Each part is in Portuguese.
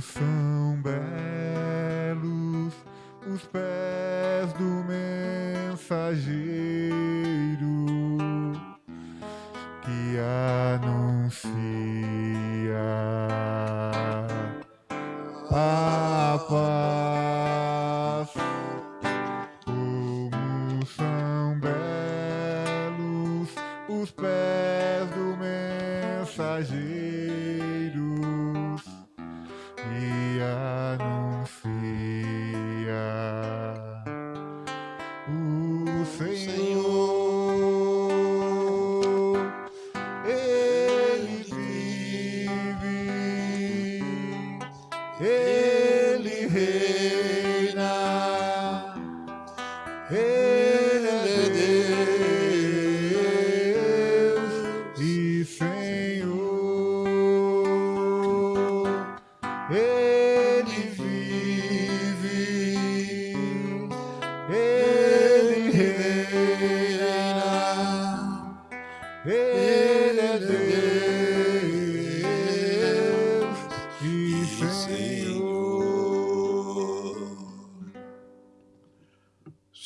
são belos os pés do mensageiro que anuncia a paz. Como são belos os pés do mensageiro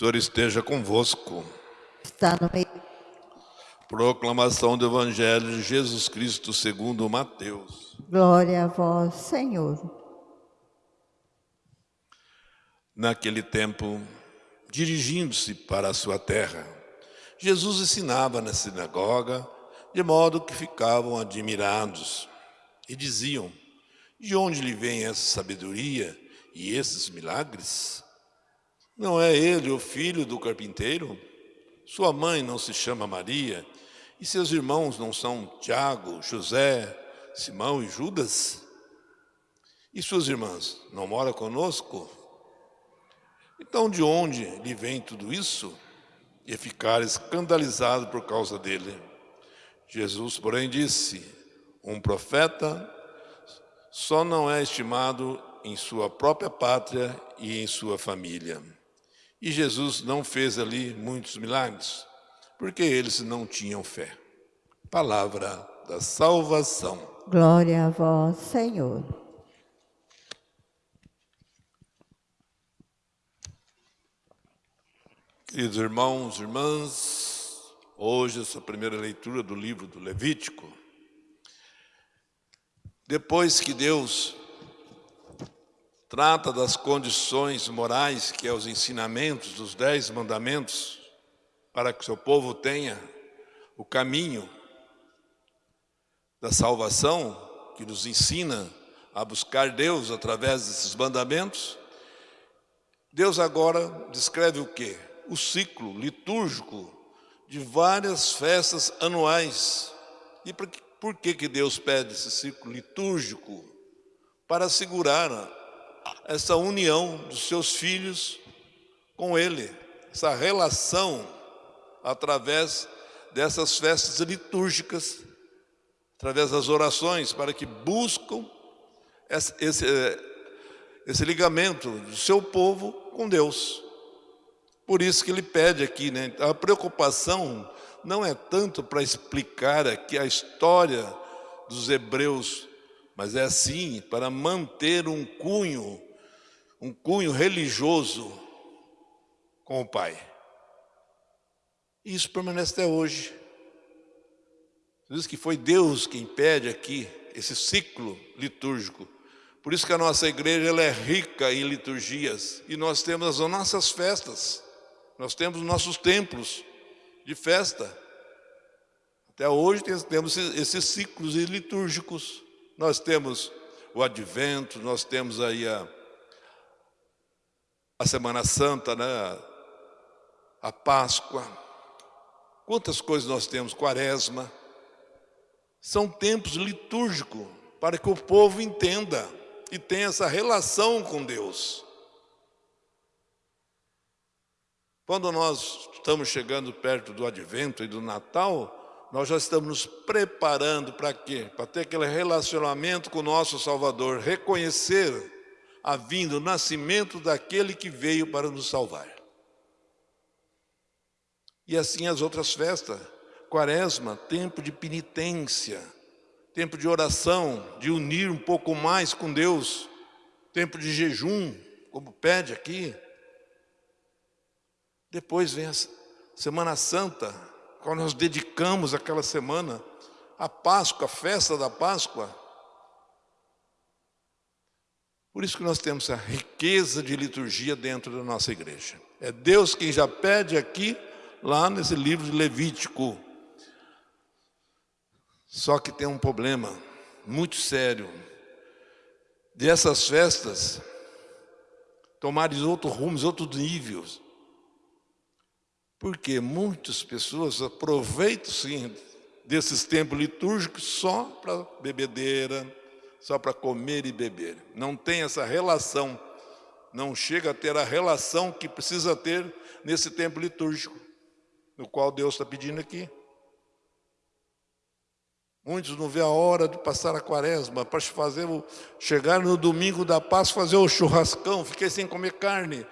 Senhor esteja convosco. Está no meio. Proclamação do Evangelho de Jesus Cristo segundo Mateus. Glória a vós, Senhor. Naquele tempo, dirigindo-se para a sua terra, Jesus ensinava na sinagoga, de modo que ficavam admirados e diziam: De onde lhe vem essa sabedoria e esses milagres? Não é ele o filho do carpinteiro? Sua mãe não se chama Maria? E seus irmãos não são Tiago, José, Simão e Judas? E suas irmãs não moram conosco? Então, de onde lhe vem tudo isso? E ficar escandalizado por causa dele. Jesus, porém, disse: Um profeta só não é estimado em sua própria pátria e em sua família. E Jesus não fez ali muitos milagres, porque eles não tinham fé. Palavra da salvação. Glória a vós, Senhor. Queridos irmãos, irmãs, hoje essa primeira leitura do livro do Levítico. Depois que Deus trata das condições morais, que é os ensinamentos dos dez mandamentos, para que seu povo tenha o caminho da salvação, que nos ensina a buscar Deus através desses mandamentos, Deus agora descreve o quê? O ciclo litúrgico de várias festas anuais. E por que, por que, que Deus pede esse ciclo litúrgico? Para assegurar essa união dos seus filhos com Ele, essa relação através dessas festas litúrgicas, através das orações, para que buscam esse, esse, esse ligamento do seu povo com Deus. Por isso que ele pede aqui, né? A preocupação não é tanto para explicar aqui a história dos hebreus, mas é assim para manter um cunho, um cunho religioso com o Pai. E isso permanece até hoje. Diz que foi Deus quem pede aqui esse ciclo litúrgico. Por isso que a nossa igreja ela é rica em liturgias e nós temos as nossas festas. Nós temos nossos templos de festa. Até hoje temos esses ciclos litúrgicos. Nós temos o advento, nós temos aí a, a Semana Santa, né? a Páscoa. Quantas coisas nós temos? Quaresma. São tempos litúrgicos para que o povo entenda e tenha essa relação com Deus. Quando nós estamos chegando perto do Advento e do Natal, nós já estamos nos preparando para quê? Para ter aquele relacionamento com o nosso Salvador, reconhecer a vinda, o nascimento daquele que veio para nos salvar. E assim as outras festas, quaresma, tempo de penitência, tempo de oração, de unir um pouco mais com Deus, tempo de jejum, como pede aqui. Depois vem a Semana Santa, quando nós dedicamos aquela semana à Páscoa, a festa da Páscoa. Por isso que nós temos a riqueza de liturgia dentro da nossa igreja. É Deus quem já pede aqui, lá nesse livro de Levítico. Só que tem um problema muito sério. Dessas festas, tomarem outros rumos, outros níveis. Porque muitas pessoas aproveitam sim desses tempos litúrgicos só para bebedeira, só para comer e beber. Não tem essa relação, não chega a ter a relação que precisa ter nesse tempo litúrgico, no qual Deus está pedindo aqui. Muitos não vê a hora de passar a quaresma para fazer o, chegar no domingo da paz, fazer o churrascão, fiquei sem comer carne.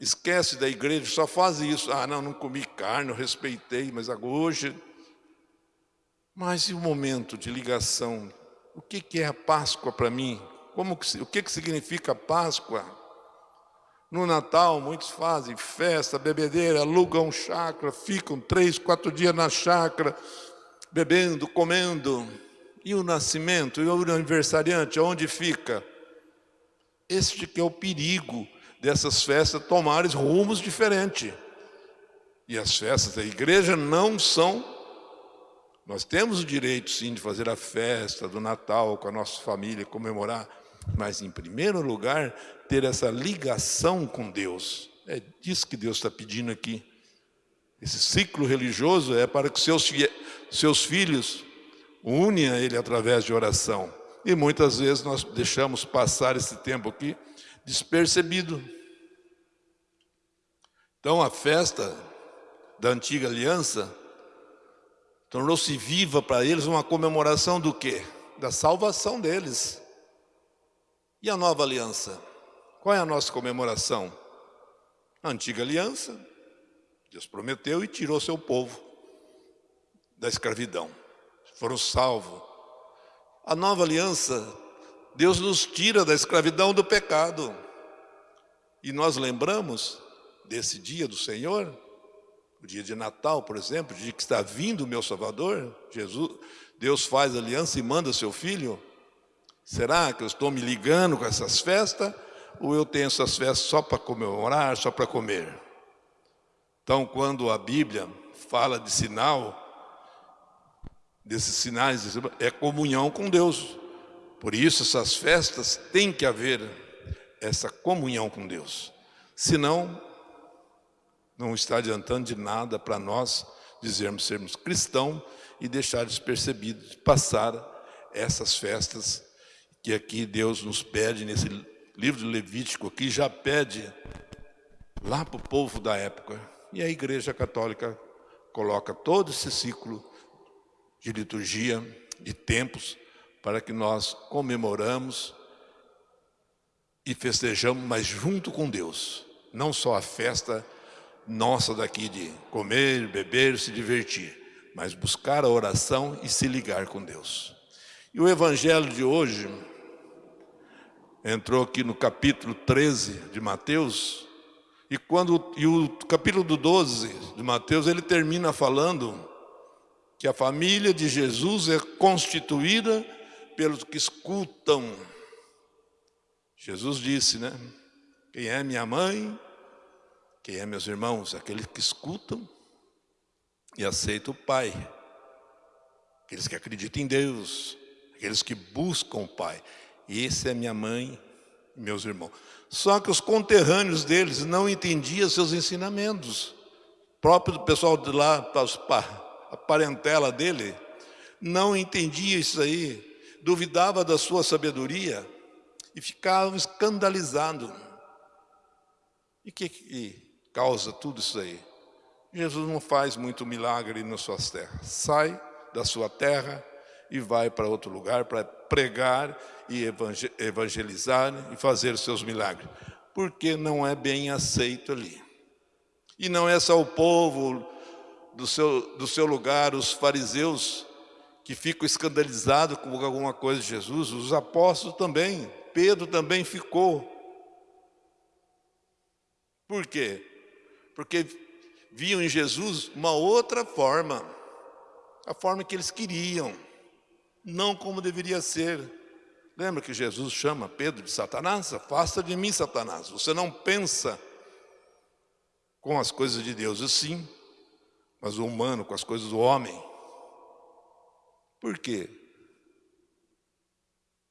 Esquece da igreja, só faz isso. Ah, não, não comi carne, eu respeitei, mas hoje. Mas e o momento de ligação? O que, é a Páscoa para mim? Como que, o que, que significa Páscoa? No Natal, muitos fazem festa, bebedeira, alugam chácara, ficam três, quatro dias na chácara, bebendo, comendo. E o nascimento, e o aniversariante, onde fica? Este que é o perigo dessas festas tomarem rumos diferentes. E as festas da igreja não são. Nós temos o direito, sim, de fazer a festa do Natal com a nossa família, comemorar, mas, em primeiro lugar, ter essa ligação com Deus. É disso que Deus está pedindo aqui. Esse ciclo religioso é para que seus, seus filhos unem a Ele através de oração. E muitas vezes nós deixamos passar esse tempo aqui despercebido. Então a festa da antiga aliança tornou-se viva para eles uma comemoração do quê? Da salvação deles. E a nova aliança? Qual é a nossa comemoração? A antiga aliança, Deus prometeu e tirou seu povo da escravidão. Foram salvos. A nova aliança, Deus nos tira da escravidão do pecado. E nós lembramos desse dia do Senhor, o dia de Natal, por exemplo, o dia que está vindo o meu Salvador, Jesus, Deus faz aliança e manda seu filho. Será que eu estou me ligando com essas festas? Ou eu tenho essas festas só para comemorar, só para comer? Então, quando a Bíblia fala de sinal, desses sinais, é comunhão com Deus. Por isso, essas festas têm que haver essa comunhão com Deus. Senão, não está adiantando de nada para nós dizermos sermos cristãos e deixar despercebido de passar essas festas que aqui Deus nos pede nesse livro de Levítico aqui já pede lá para o povo da época. E a Igreja Católica coloca todo esse ciclo de liturgia, de tempos, para que nós comemoramos e festejamos, mas junto com Deus. Não só a festa nossa daqui de comer, beber, se divertir, mas buscar a oração e se ligar com Deus. E o evangelho de hoje entrou aqui no capítulo 13 de Mateus, e quando e o capítulo 12 de Mateus, ele termina falando que a família de Jesus é constituída pelos que escutam. Jesus disse, né? Quem é minha mãe, quem é meus irmãos? Aqueles que escutam e aceitam o Pai. Aqueles que acreditam em Deus, aqueles que buscam o Pai. E esse é minha mãe e meus irmãos. Só que os conterrâneos deles não entendiam seus ensinamentos. O próprio pessoal de lá, a parentela dele, não entendia isso aí, duvidava da sua sabedoria e ficava escandalizado. E o que, que causa tudo isso aí? Jesus não faz muito milagre nas suas terras. Sai da sua terra e vai para outro lugar para pregar e evangelizar e fazer os seus milagres. Porque não é bem aceito ali. E não é só o povo do seu, do seu lugar, os fariseus, que ficam escandalizados com alguma coisa de Jesus, os apóstolos também, Pedro também ficou. Por quê? Porque viam em Jesus uma outra forma, a forma que eles queriam, não como deveria ser. Lembra que Jesus chama Pedro de Satanás? Afasta de mim, Satanás. Você não pensa com as coisas de Deus assim, mas o humano com as coisas do homem. Por quê?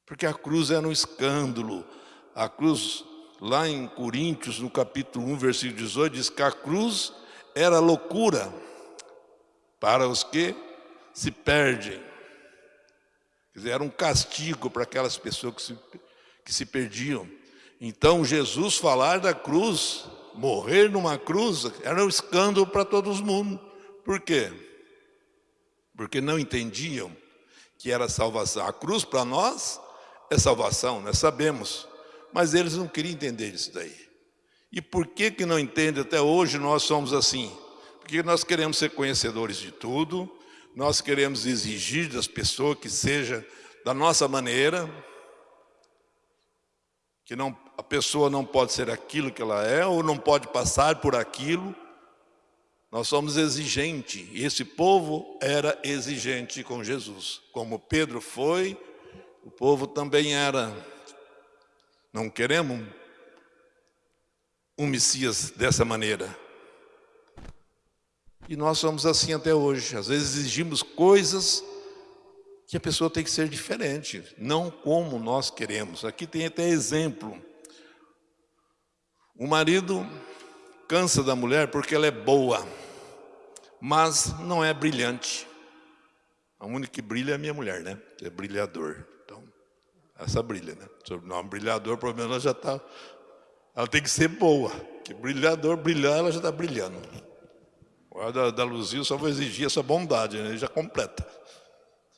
Porque a cruz era um escândalo. A cruz, lá em Coríntios, no capítulo 1, versículo 18, diz que a cruz era loucura para os que se perdem. Quer dizer, era um castigo para aquelas pessoas que se, que se perdiam. Então, Jesus falar da cruz, morrer numa cruz, era um escândalo para todo mundo. Por quê? Porque não entendiam que era salvação. A cruz para nós é salvação, nós sabemos. Mas eles não queriam entender isso daí. E por que que não entende até hoje nós somos assim? Porque nós queremos ser conhecedores de tudo, nós queremos exigir das pessoas que seja da nossa maneira, que não, a pessoa não pode ser aquilo que ela é, ou não pode passar por aquilo, nós somos exigentes, e esse povo era exigente com Jesus. Como Pedro foi, o povo também era. Não queremos um Messias dessa maneira. E nós somos assim até hoje. Às vezes exigimos coisas que a pessoa tem que ser diferente, não como nós queremos. Aqui tem até exemplo. O marido cansa da mulher porque ela é boa, mas não é brilhante. A única que brilha é a minha mulher, né? É brilhador. Então, essa brilha, né? Não, brilhador, pelo menos ela já está. Ela tem que ser boa. Que brilhador, brilhar, ela já está brilhando. O da, da Luzia só vai exigir essa bondade, né? ele já completa.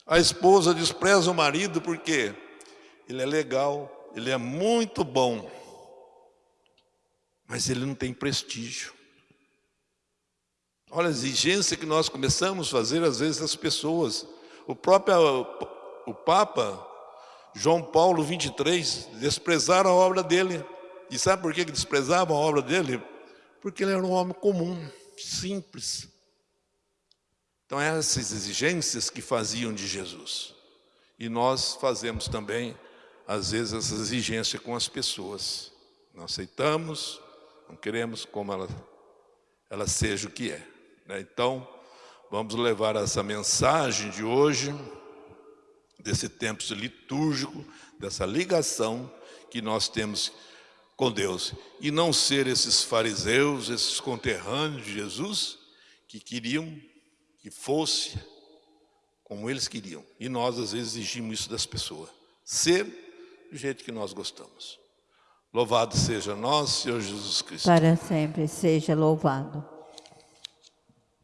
A esposa despreza o marido porque ele é legal, ele é muito bom, mas ele não tem prestígio. Olha a exigência que nós começamos a fazer às vezes das pessoas. O próprio o Papa João Paulo 23 desprezaram a obra dele. E sabe por que desprezavam a obra dele? Porque ele era um homem comum, simples. Então essas exigências que faziam de Jesus. E nós fazemos também, às vezes, essa exigência com as pessoas. Não aceitamos, não queremos como ela, ela seja o que é. Né? Então, vamos levar essa mensagem de hoje, desse tempo litúrgico, dessa ligação que nós temos com Deus. E não ser esses fariseus, esses conterrâneos de Jesus, que queriam que fosse como eles queriam. E nós, às vezes, exigimos isso das pessoas. Ser do jeito que nós gostamos. Louvado seja nós, Senhor Jesus Cristo. Para sempre seja louvado.